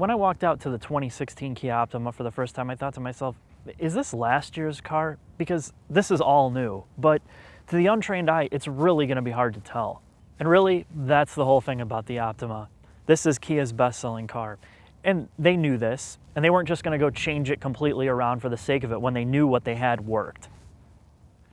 When I walked out to the 2016 Kia Optima for the first time, I thought to myself, is this last year's car? Because this is all new, but to the untrained eye, it's really gonna be hard to tell. And really, that's the whole thing about the Optima. This is Kia's best-selling car. And they knew this, and they weren't just gonna go change it completely around for the sake of it when they knew what they had worked.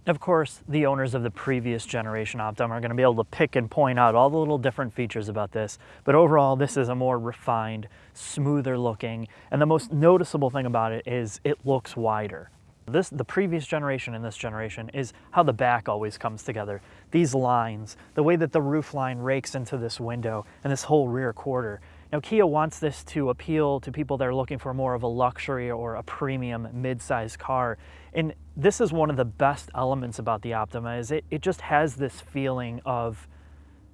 Of course, the owners of the previous generation Optima are going to be able to pick and point out all the little different features about this, but overall this is a more refined, smoother looking, and the most noticeable thing about it is it looks wider. This, the previous generation and this generation is how the back always comes together. These lines, the way that the roof line rakes into this window and this whole rear quarter. Now Kia wants this to appeal to people that are looking for more of a luxury or a premium mid-size car. And this is one of the best elements about the Optima is it, it just has this feeling of,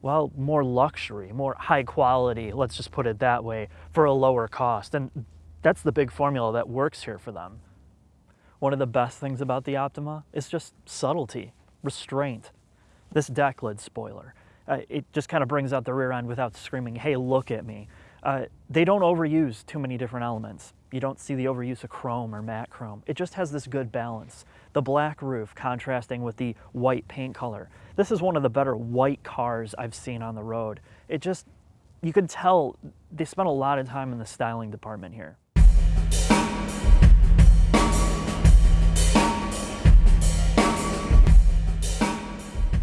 well, more luxury, more high quality, let's just put it that way, for a lower cost. And that's the big formula that works here for them. One of the best things about the Optima is just subtlety, restraint. This deck lid spoiler, uh, it just kind of brings out the rear end without screaming, hey, look at me. Uh, they don't overuse too many different elements. You don't see the overuse of chrome or matte chrome. It just has this good balance. The black roof contrasting with the white paint color. This is one of the better white cars I've seen on the road. It just, you can tell they spent a lot of time in the styling department here.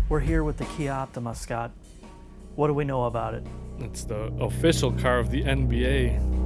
We're here with the Kia Optima, Scott. What do we know about it? It's the official car of the NBA.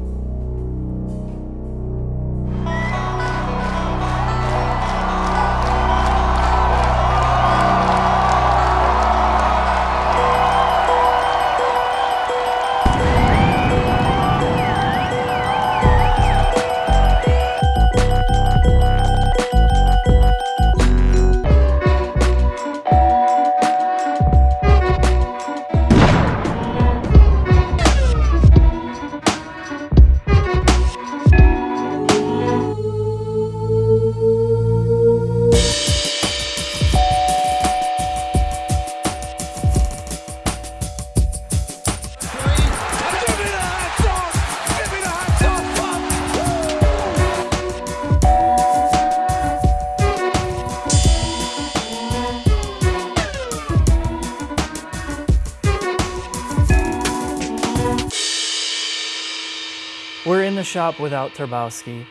The shop without Turbowski,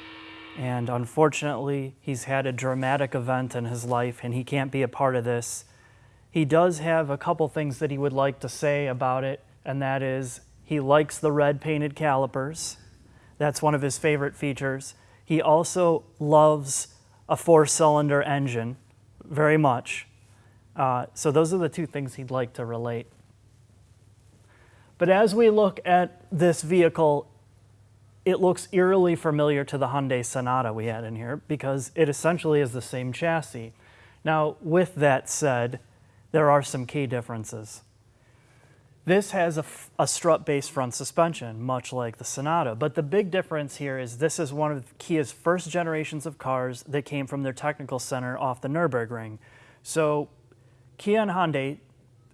and unfortunately, he's had a dramatic event in his life and he can't be a part of this. He does have a couple things that he would like to say about it, and that is he likes the red painted calipers. That's one of his favorite features. He also loves a four cylinder engine very much. Uh, so those are the two things he'd like to relate. But as we look at this vehicle it looks eerily familiar to the Hyundai Sonata we had in here because it essentially is the same chassis. Now, with that said, there are some key differences. This has a, a strut-based front suspension, much like the Sonata, but the big difference here is this is one of Kia's first generations of cars that came from their technical center off the Nürburgring. So Kia and Hyundai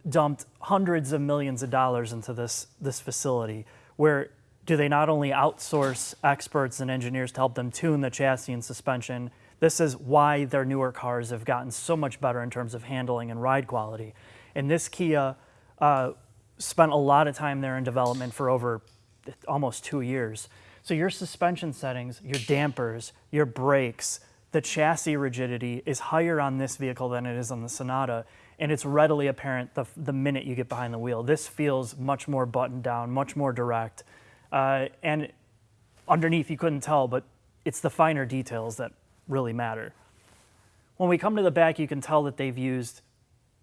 dumped hundreds of millions of dollars into this, this facility where do they not only outsource experts and engineers to help them tune the chassis and suspension, this is why their newer cars have gotten so much better in terms of handling and ride quality. And this Kia uh, spent a lot of time there in development for over almost two years. So your suspension settings, your dampers, your brakes, the chassis rigidity is higher on this vehicle than it is on the Sonata. And it's readily apparent the, the minute you get behind the wheel. This feels much more buttoned down, much more direct. Uh, and underneath you couldn't tell, but it's the finer details that really matter. When we come to the back, you can tell that they've used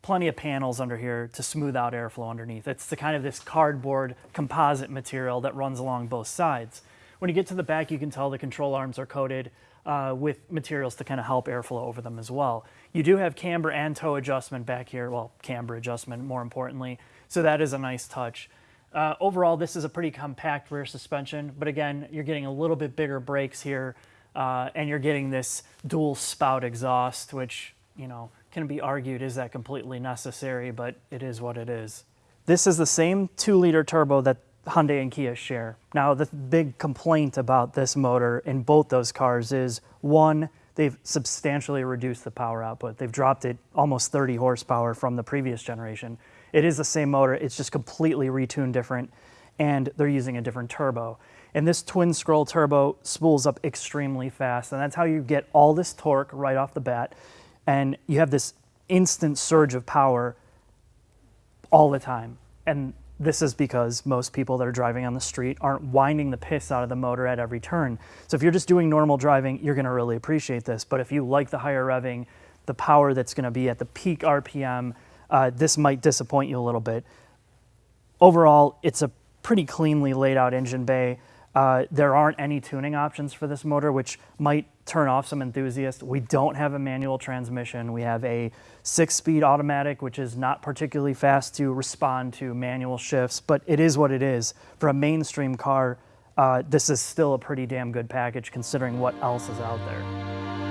plenty of panels under here to smooth out airflow underneath. It's the kind of this cardboard composite material that runs along both sides. When you get to the back, you can tell the control arms are coated uh, with materials to kind of help airflow over them as well. You do have camber and toe adjustment back here, well, camber adjustment more importantly, so that is a nice touch. Uh, overall, this is a pretty compact rear suspension, but again, you're getting a little bit bigger brakes here, uh, and you're getting this dual spout exhaust, which, you know, can be argued, is that completely necessary, but it is what it is. This is the same two liter turbo that Hyundai and Kia share. Now, the big complaint about this motor in both those cars is one, they've substantially reduced the power output. They've dropped it almost 30 horsepower from the previous generation. It is the same motor, it's just completely retuned different, and they're using a different turbo. And this twin scroll turbo spools up extremely fast, and that's how you get all this torque right off the bat. And you have this instant surge of power all the time. And this is because most people that are driving on the street aren't winding the piss out of the motor at every turn. So if you're just doing normal driving, you're gonna really appreciate this. But if you like the higher revving, the power that's gonna be at the peak RPM, uh, this might disappoint you a little bit. Overall, it's a pretty cleanly laid out engine bay. Uh, there aren't any tuning options for this motor, which might turn off some enthusiasts. We don't have a manual transmission. We have a six-speed automatic, which is not particularly fast to respond to manual shifts, but it is what it is. For a mainstream car, uh, this is still a pretty damn good package considering what else is out there.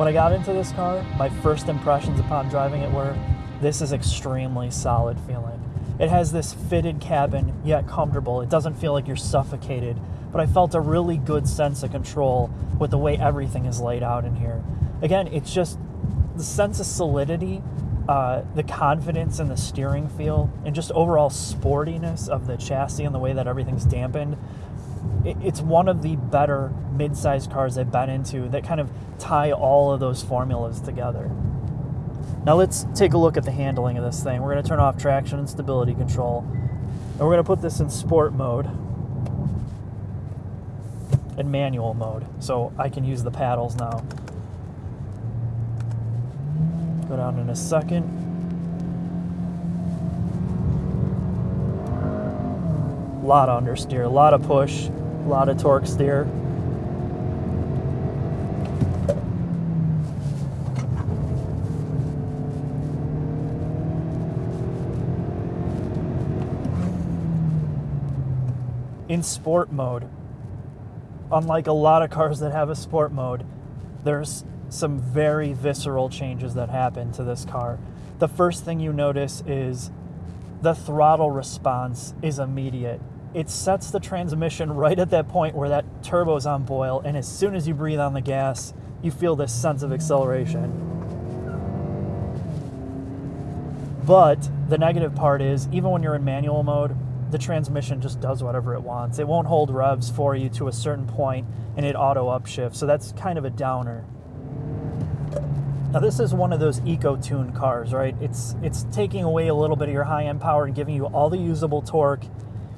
When I got into this car, my first impressions upon driving it were, this is extremely solid feeling. It has this fitted cabin, yet comfortable. It doesn't feel like you're suffocated, but I felt a really good sense of control with the way everything is laid out in here. Again, it's just the sense of solidity, uh, the confidence in the steering feel, and just overall sportiness of the chassis and the way that everything's dampened. It's one of the better mid-sized cars I've been into that kind of tie all of those formulas together. Now let's take a look at the handling of this thing. We're going to turn off traction and stability control. And we're going to put this in sport mode and manual mode so I can use the paddles now. Go down in a second. A lot of understeer, a lot of push, lot of torque steer. in sport mode, unlike a lot of cars that have a sport mode, there's some very visceral changes that happen to this car. The first thing you notice is the throttle response is immediate. It sets the transmission right at that point where that turbo's on boil, and as soon as you breathe on the gas, you feel this sense of acceleration. But the negative part is, even when you're in manual mode, the transmission just does whatever it wants. It won't hold revs for you to a certain point and it auto upshifts. So that's kind of a downer. Now this is one of those eco-tuned cars, right? It's it's taking away a little bit of your high-end power and giving you all the usable torque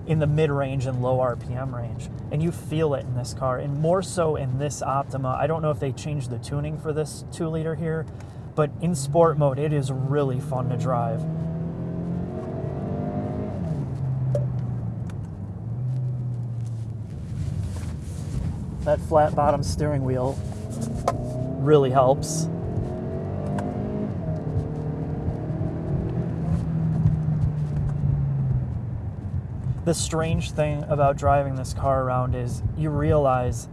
in the mid-range and low RPM range. And you feel it in this car, and more so in this Optima. I don't know if they changed the tuning for this 2-liter here, but in sport mode, it is really fun to drive. that flat bottom steering wheel really helps. The strange thing about driving this car around is you realize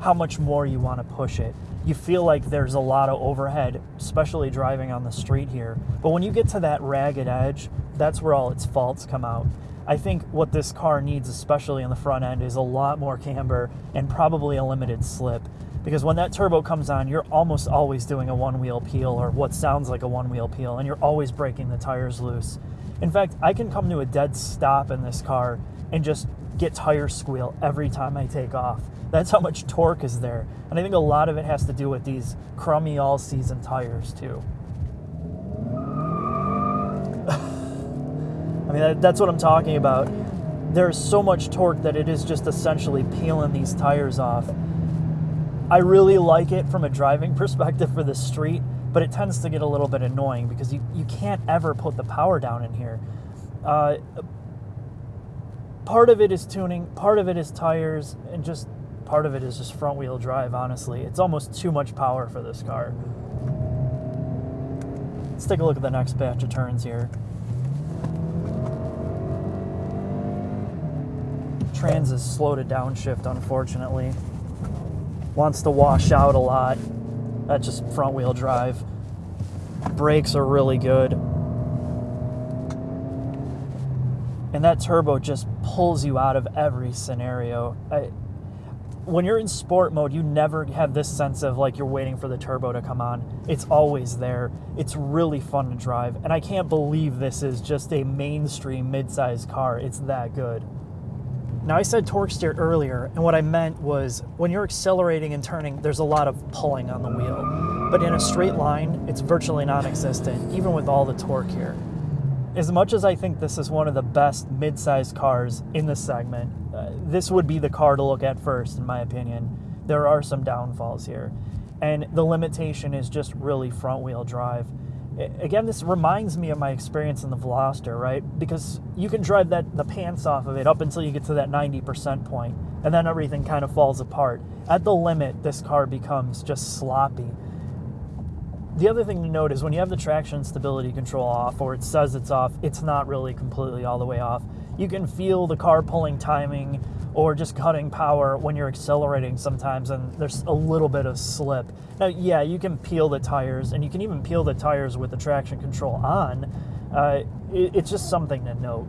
how much more you want to push it. You feel like there's a lot of overhead, especially driving on the street here. But when you get to that ragged edge, that's where all its faults come out. I think what this car needs, especially in the front end, is a lot more camber and probably a limited slip. Because when that turbo comes on, you're almost always doing a one wheel peel or what sounds like a one wheel peel, and you're always breaking the tires loose. In fact, I can come to a dead stop in this car and just get tire squeal every time I take off. That's how much torque is there. And I think a lot of it has to do with these crummy all season tires, too. I mean, that, that's what I'm talking about. There's so much torque that it is just essentially peeling these tires off. I really like it from a driving perspective for the street, but it tends to get a little bit annoying because you, you can't ever put the power down in here. Uh, part of it is tuning, part of it is tires, and just part of it is just front wheel drive, honestly. It's almost too much power for this car. Let's take a look at the next batch of turns here. Trans is slow to downshift, unfortunately. Wants to wash out a lot. That's just front wheel drive. Brakes are really good. and that turbo just pulls you out of every scenario. I, when you're in sport mode, you never have this sense of like you're waiting for the turbo to come on. It's always there. It's really fun to drive, and I can't believe this is just a mainstream midsize car. It's that good. Now, I said torque steer earlier, and what I meant was when you're accelerating and turning, there's a lot of pulling on the wheel. But in a straight line, it's virtually non existent, even with all the torque here. As much as I think this is one of the best mid-sized cars in the segment, uh, this would be the car to look at first, in my opinion. There are some downfalls here. And the limitation is just really front wheel drive again, this reminds me of my experience in the Veloster, right? Because you can drive that the pants off of it up until you get to that 90% point, and then everything kind of falls apart. At the limit, this car becomes just sloppy. The other thing to note is when you have the traction stability control off, or it says it's off, it's not really completely all the way off. You can feel the car pulling timing or just cutting power when you're accelerating sometimes and there's a little bit of slip. Now, yeah, you can peel the tires and you can even peel the tires with the traction control on. Uh, it, it's just something to note.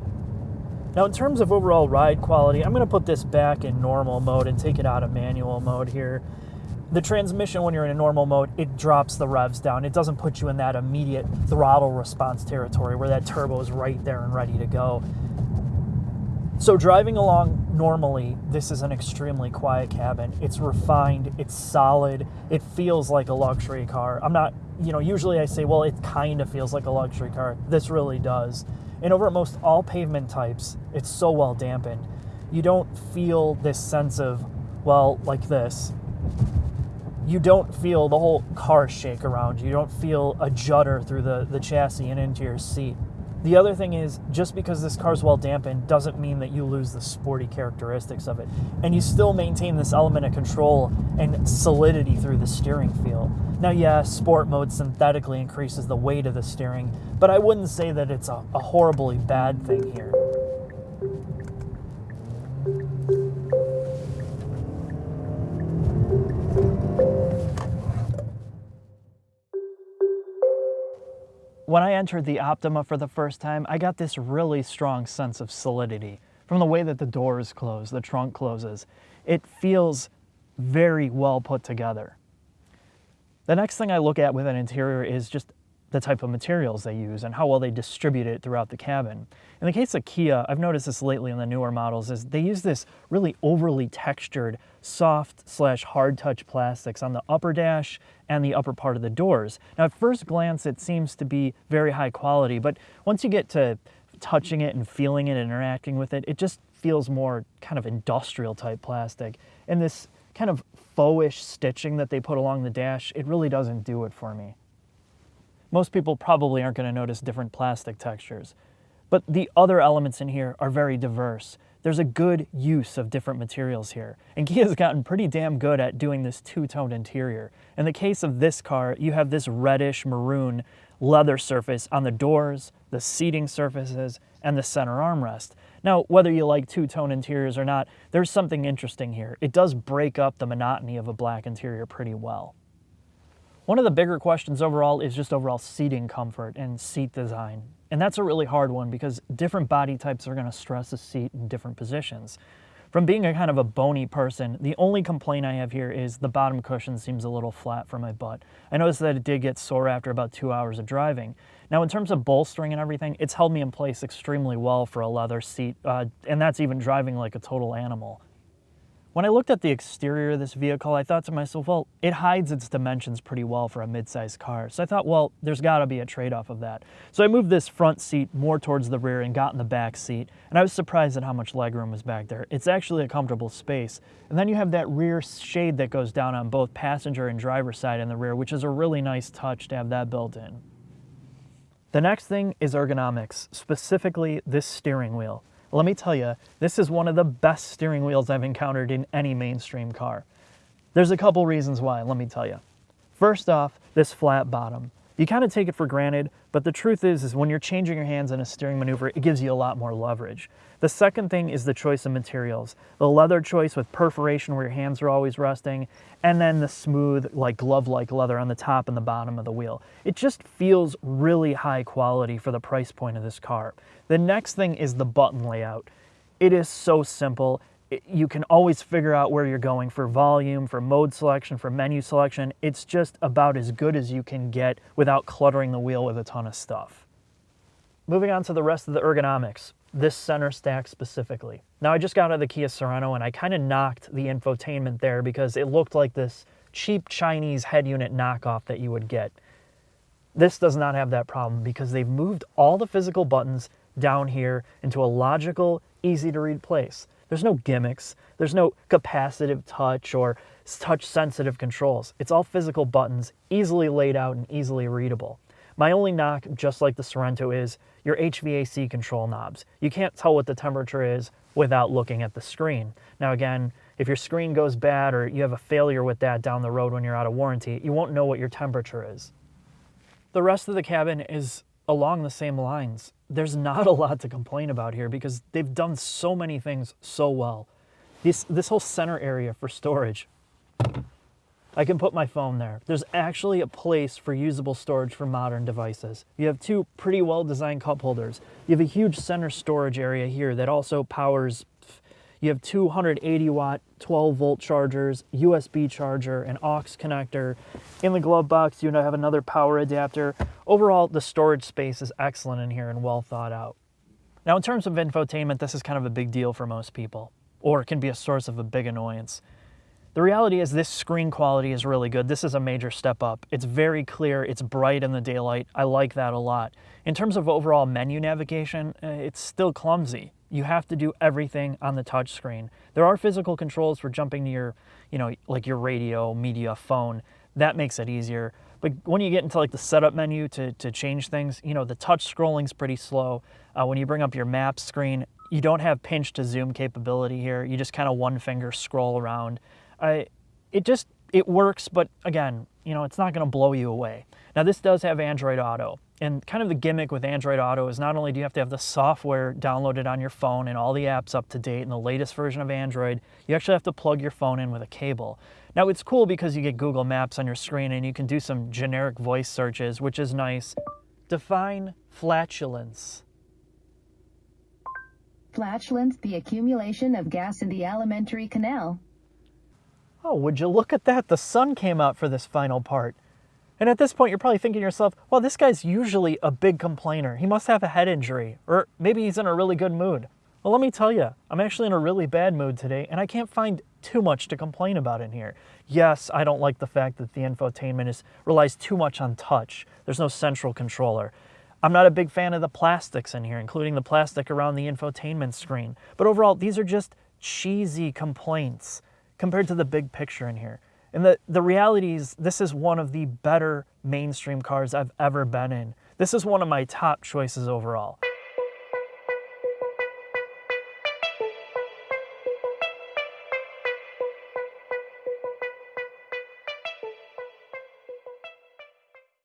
Now, in terms of overall ride quality, I'm going to put this back in normal mode and take it out of manual mode here. The transmission, when you're in a normal mode, it drops the revs down. It doesn't put you in that immediate throttle response territory where that turbo is right there and ready to go. So driving along normally, this is an extremely quiet cabin. It's refined, it's solid, it feels like a luxury car. I'm not, you know, usually I say, well, it kind of feels like a luxury car. This really does. And over most all pavement types, it's so well dampened. You don't feel this sense of, well, like this. You don't feel the whole car shake around you. You don't feel a judder through the, the chassis and into your seat. The other thing is, just because this car's well dampened doesn't mean that you lose the sporty characteristics of it. And you still maintain this element of control and solidity through the steering feel. Now, yeah, sport mode synthetically increases the weight of the steering, but I wouldn't say that it's a, a horribly bad thing here. When I entered the Optima for the first time, I got this really strong sense of solidity from the way that the doors close, the trunk closes. It feels very well put together. The next thing I look at with an interior is just the type of materials they use and how well they distribute it throughout the cabin. In the case of Kia, I've noticed this lately in the newer models, is they use this really overly textured, soft slash hard touch plastics on the upper dash and the upper part of the doors. Now at first glance it seems to be very high quality, but once you get to touching it and feeling it and interacting with it, it just feels more kind of industrial type plastic. And this kind of faux-ish stitching that they put along the dash, it really doesn't do it for me. Most people probably aren't going to notice different plastic textures. But the other elements in here are very diverse. There's a good use of different materials here. And Kia's gotten pretty damn good at doing this two-toned interior. In the case of this car, you have this reddish maroon leather surface on the doors, the seating surfaces, and the center armrest. Now, whether you like two-tone interiors or not, there's something interesting here. It does break up the monotony of a black interior pretty well. One of the bigger questions overall is just overall seating comfort and seat design. And that's a really hard one because different body types are going to stress a seat in different positions. From being a kind of a bony person, the only complaint I have here is the bottom cushion seems a little flat for my butt. I noticed that it did get sore after about two hours of driving. Now in terms of bolstering and everything, it's held me in place extremely well for a leather seat, uh, and that's even driving like a total animal. When I looked at the exterior of this vehicle, I thought to myself, well, it hides its dimensions pretty well for a midsize car. So I thought, well, there's got to be a trade-off of that. So I moved this front seat more towards the rear and got in the back seat. And I was surprised at how much legroom was back there. It's actually a comfortable space. And then you have that rear shade that goes down on both passenger and driver side in the rear, which is a really nice touch to have that built in. The next thing is ergonomics, specifically this steering wheel. Let me tell you, this is one of the best steering wheels I've encountered in any mainstream car. There's a couple reasons why, let me tell you. First off, this flat bottom. You kind of take it for granted, but the truth is, is when you're changing your hands in a steering maneuver, it gives you a lot more leverage. The second thing is the choice of materials. The leather choice with perforation where your hands are always resting, and then the smooth, like glove-like leather on the top and the bottom of the wheel. It just feels really high quality for the price point of this car. The next thing is the button layout. It is so simple you can always figure out where you're going for volume, for mode selection, for menu selection. It's just about as good as you can get without cluttering the wheel with a ton of stuff. Moving on to the rest of the ergonomics, this center stack specifically. Now I just got out of the Kia Sorento and I kind of knocked the infotainment there because it looked like this cheap Chinese head unit knockoff that you would get. This does not have that problem because they've moved all the physical buttons down here into a logical, easy to read place. There's no gimmicks. There's no capacitive touch or touch sensitive controls. It's all physical buttons, easily laid out and easily readable. My only knock, just like the Sorento, is your HVAC control knobs. You can't tell what the temperature is without looking at the screen. Now again, if your screen goes bad or you have a failure with that down the road when you're out of warranty, you won't know what your temperature is. The rest of the cabin is along the same lines there's not a lot to complain about here because they've done so many things so well. This, this whole center area for storage, I can put my phone there. There's actually a place for usable storage for modern devices. You have two pretty well designed cup holders. You have a huge center storage area here that also powers you have 280 watt 12 volt chargers, USB charger, an aux connector. In the glove box, you have another power adapter. Overall, the storage space is excellent in here and well thought out. Now, in terms of infotainment, this is kind of a big deal for most people, or it can be a source of a big annoyance. The reality is this screen quality is really good. This is a major step up. It's very clear, it's bright in the daylight. I like that a lot. In terms of overall menu navigation, uh, it's still clumsy. You have to do everything on the touch screen. There are physical controls for jumping to your, you know, like your radio, media, phone. That makes it easier. But when you get into like the setup menu to, to change things, you know, the touch scrolling is pretty slow. Uh, when you bring up your map screen, you don't have pinch to zoom capability here. You just kind of one finger scroll around. I, it just, it works, but again, you know, it's not going to blow you away. Now this does have Android Auto. And kind of the gimmick with Android Auto is not only do you have to have the software downloaded on your phone and all the apps up to date and the latest version of Android, you actually have to plug your phone in with a cable. Now it's cool because you get Google Maps on your screen and you can do some generic voice searches, which is nice. Define flatulence. Flatulence, the accumulation of gas in the alimentary canal. Oh, would you look at that? The sun came out for this final part. And at this point, you're probably thinking to yourself, well, this guy's usually a big complainer. He must have a head injury, or maybe he's in a really good mood. Well, let me tell you, I'm actually in a really bad mood today, and I can't find too much to complain about in here. Yes, I don't like the fact that the infotainment is, relies too much on touch. There's no central controller. I'm not a big fan of the plastics in here, including the plastic around the infotainment screen. But overall, these are just cheesy complaints compared to the big picture in here. And the, the reality is, this is one of the better mainstream cars I've ever been in. This is one of my top choices overall.